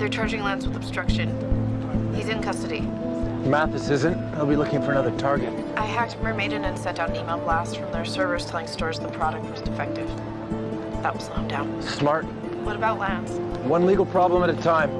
They're charging Lance with obstruction. He's in custody. Mathis isn't. He'll be looking for another target. I hacked Mermaiden and sent out an email blast from their servers telling stores the product was defective. That will slow him down. Smart. What about Lance? One legal problem at a time.